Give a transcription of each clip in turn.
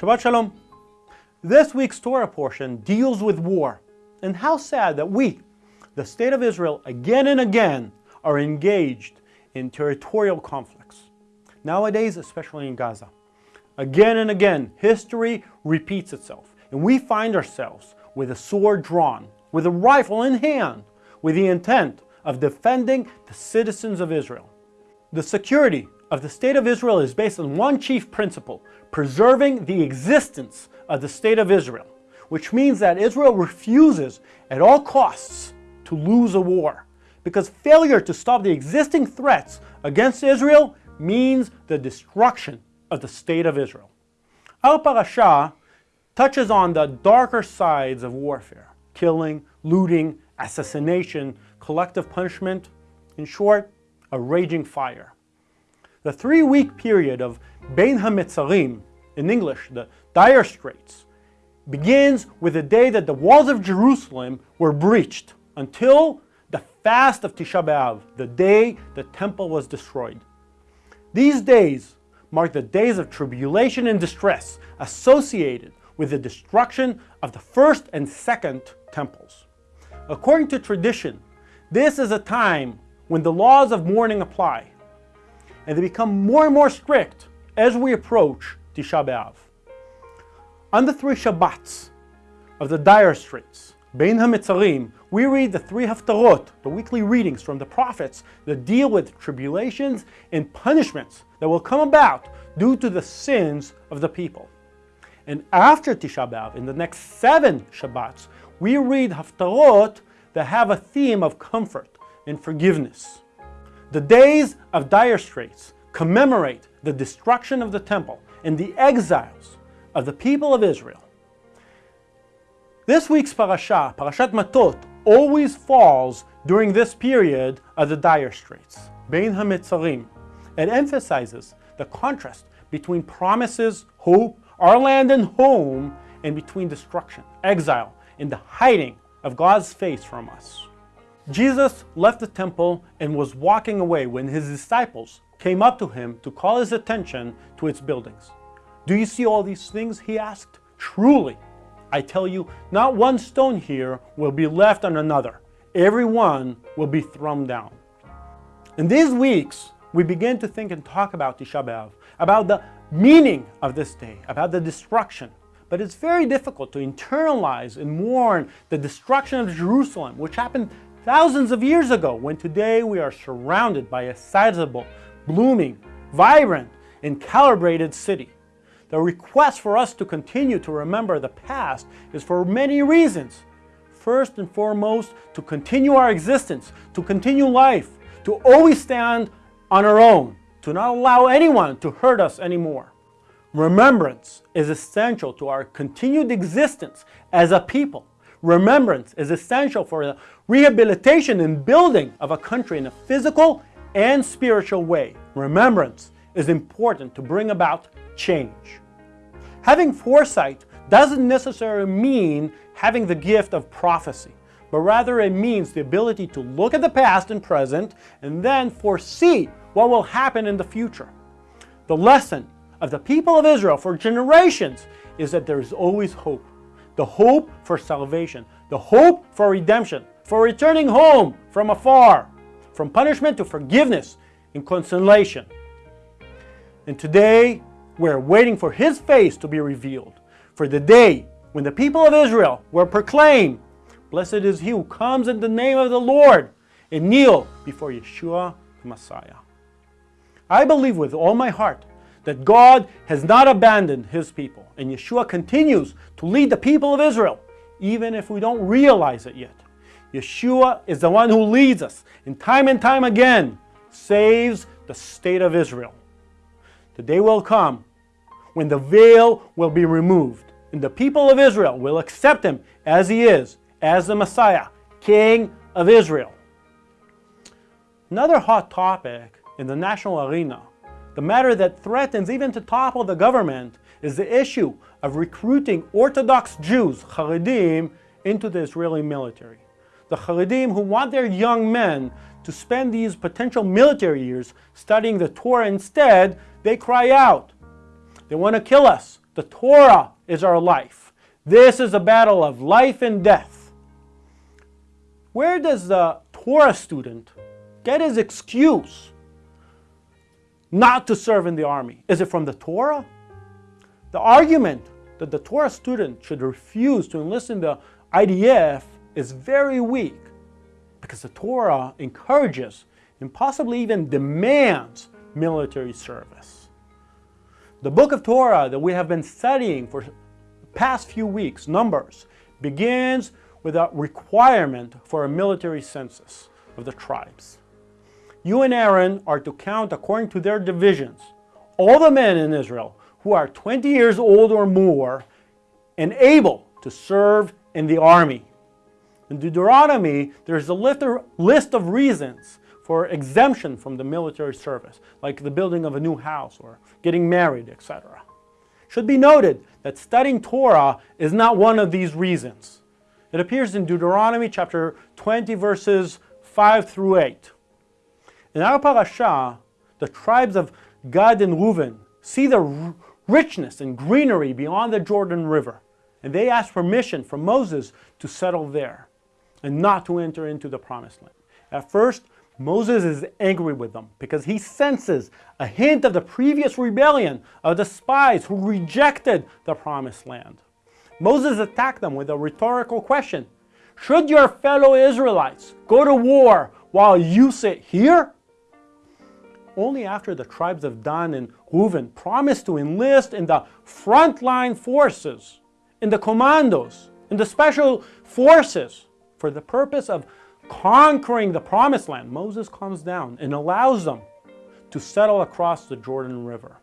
Shabbat Shalom. This week's Torah portion deals with war and how sad that we, the State of Israel, again and again are engaged in territorial conflicts. Nowadays, especially in Gaza. Again and again, history repeats itself and we find ourselves with a sword drawn, with a rifle in hand, with the intent of defending the citizens of Israel. The security of the State of Israel is based on one chief principle, preserving the existence of the State of Israel, which means that Israel refuses at all costs to lose a war, because failure to stop the existing threats against Israel means the destruction of the State of Israel. Our parasha touches on the darker sides of warfare, killing, looting, assassination, collective punishment, in short, a raging fire. The three-week period of Bein HaMetzarim, in English, the dire straits, begins with the day that the walls of Jerusalem were breached until the fast of Tisha B'Av, the day the temple was destroyed. These days mark the days of tribulation and distress associated with the destruction of the first and second temples. According to tradition, this is a time when the laws of mourning apply and they become more and more strict as we approach Tisha B'Av. On the three Shabbats of the dire straits, Bein HaMetzarim, we read the three Haftarot, the weekly readings from the prophets that deal with tribulations and punishments that will come about due to the sins of the people. And after Tisha B'Av, in the next seven Shabbats, we read Haftarot that have a theme of comfort and forgiveness. The days of dire straits commemorate the destruction of the temple and the exiles of the people of Israel. This week's parasha, Parashat Matot, always falls during this period of the dire straits, Bein HaMetzarim. It emphasizes the contrast between promises, hope, our land and home, and between destruction, exile, and the hiding of God's face from us. Jesus left the temple and was walking away when his disciples came up to him to call his attention to its buildings. Do you see all these things? He asked. Truly, I tell you, not one stone here will be left on another. Every one will be thrown down. In these weeks, we begin to think and talk about Tisha B'Av, about the meaning of this day, about the destruction. But it's very difficult to internalize and mourn the destruction of Jerusalem, which happened thousands of years ago, when today we are surrounded by a sizable, blooming, vibrant, and calibrated city. The request for us to continue to remember the past is for many reasons. First and foremost, to continue our existence, to continue life, to always stand on our own, to not allow anyone to hurt us anymore. Remembrance is essential to our continued existence as a people. Remembrance is essential for the rehabilitation and building of a country in a physical and spiritual way. Remembrance is important to bring about change. Having foresight doesn't necessarily mean having the gift of prophecy, but rather it means the ability to look at the past and present and then foresee what will happen in the future. The lesson of the people of Israel for generations is that there is always hope the hope for salvation, the hope for redemption, for returning home from afar, from punishment to forgiveness and consolation. And today, we're waiting for His face to be revealed, for the day when the people of Israel will proclaim, Blessed is he who comes in the name of the Lord, and kneel before Yeshua the Messiah. I believe with all my heart that God has not abandoned his people, and Yeshua continues to lead the people of Israel, even if we don't realize it yet. Yeshua is the one who leads us, and time and time again saves the state of Israel. The day will come when the veil will be removed, and the people of Israel will accept him as he is, as the Messiah, King of Israel. Another hot topic in the national arena the matter that threatens even to topple the government is the issue of recruiting Orthodox Jews, Haredim, into the Israeli military. The Haredim who want their young men to spend these potential military years studying the Torah instead, they cry out. They want to kill us. The The Torah is our life. This is a battle of life and death. Where does the Torah student get his excuse not to serve in the army? Is it from the Torah? The argument that the Torah student should refuse to enlist in the IDF is very weak because the Torah encourages and possibly even demands military service. The book of Torah that we have been studying for past few weeks, Numbers, begins with a requirement for a military census of the tribes. You and Aaron are to count according to their divisions all the men in Israel who are 20 years old or more and able to serve in the army. In Deuteronomy, there's a list of reasons for exemption from the military service, like the building of a new house or getting married, etc. Should be noted that studying Torah is not one of these reasons. It appears in Deuteronomy chapter 20 verses 5 through 8. In our parasha, the tribes of Gad and Reuven see the richness and greenery beyond the Jordan River, and they ask permission from Moses to settle there and not to enter into the promised land. At first, Moses is angry with them because he senses a hint of the previous rebellion of the spies who rejected the promised land. Moses attacked them with a rhetorical question. Should your fellow Israelites go to war while you sit here? Only after the tribes of Dan and Reuven promised to enlist in the frontline forces, in the commandos, in the special forces, for the purpose of conquering the promised land, Moses comes down and allows them to settle across the Jordan River.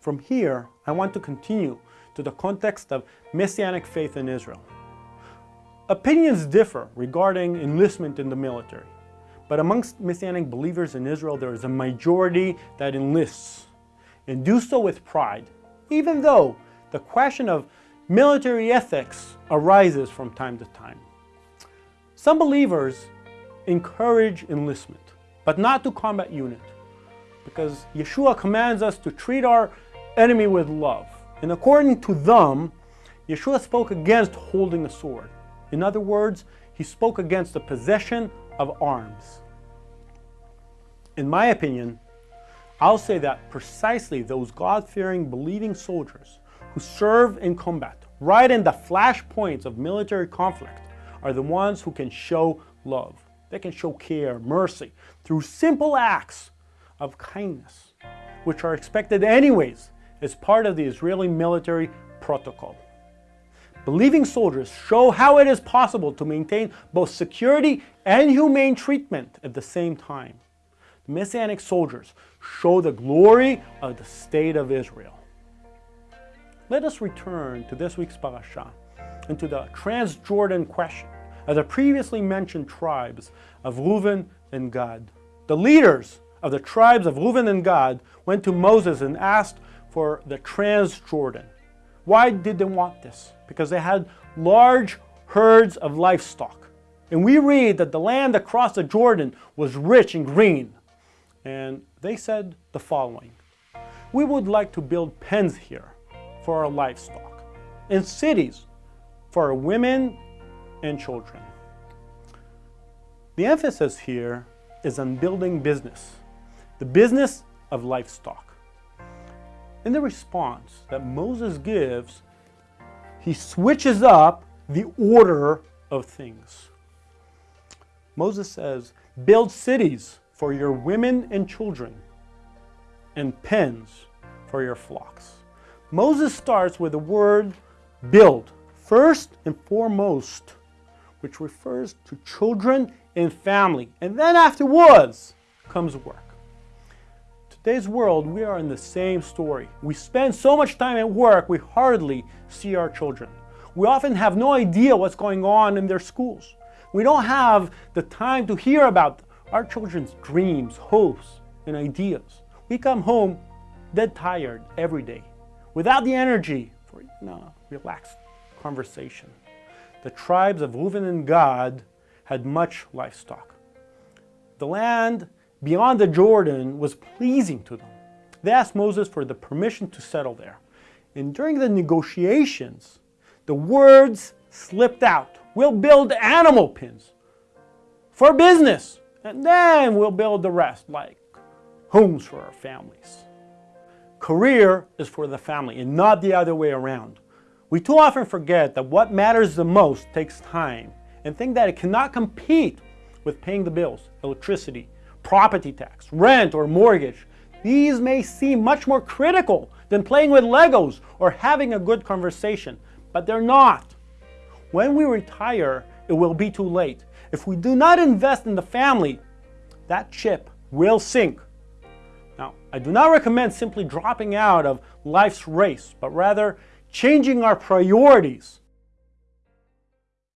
From here, I want to continue to the context of Messianic faith in Israel. Opinions differ regarding enlistment in the military, but amongst Messianic believers in Israel, there is a majority that enlists and do so with pride, even though the question of military ethics arises from time to time. Some believers encourage enlistment, but not to combat unit, because Yeshua commands us to treat our enemy with love. And according to them, Yeshua spoke against holding a sword. In other words, he spoke against the possession of arms. In my opinion, I'll say that precisely those God-fearing, believing soldiers who serve in combat, right in the flashpoints of military conflict, are the ones who can show love. They can show care, mercy, through simple acts of kindness, which are expected anyways as part of the Israeli military protocol. Believing soldiers show how it is possible to maintain both security and humane treatment at the same time. The Messianic soldiers show the glory of the state of Israel. Let us return to this week's parasha and to the Transjordan question of the previously mentioned tribes of Reuven and Gad. The leaders of the tribes of Reuven and Gad went to Moses and asked for the Transjordan. Why did they want this? Because they had large herds of livestock. And we read that the land across the Jordan was rich and green. And they said the following, we would like to build pens here for our livestock, and cities for our women and children. The emphasis here is on building business, the business of livestock. In the response that Moses gives, he switches up the order of things. Moses says, build cities for your women and children, and pens for your flocks. Moses starts with the word build, first and foremost, which refers to children and family. And then afterwards comes work. Today's world, we are in the same story. We spend so much time at work, we hardly see our children. We often have no idea what's going on in their schools. We don't have the time to hear about our children's dreams, hopes, and ideas. We come home dead tired every day, without the energy for know, relaxed conversation. The tribes of Reuven and Gad had much livestock. The land beyond the Jordan was pleasing to them. They asked Moses for the permission to settle there. And during the negotiations, the words slipped out. We'll build animal pens for business, and then we'll build the rest, like homes for our families. Career is for the family and not the other way around. We too often forget that what matters the most takes time and think that it cannot compete with paying the bills, electricity, property tax, rent, or mortgage. These may seem much more critical than playing with Legos or having a good conversation, but they're not. When we retire, it will be too late. If we do not invest in the family, that ship will sink. Now, I do not recommend simply dropping out of life's race, but rather changing our priorities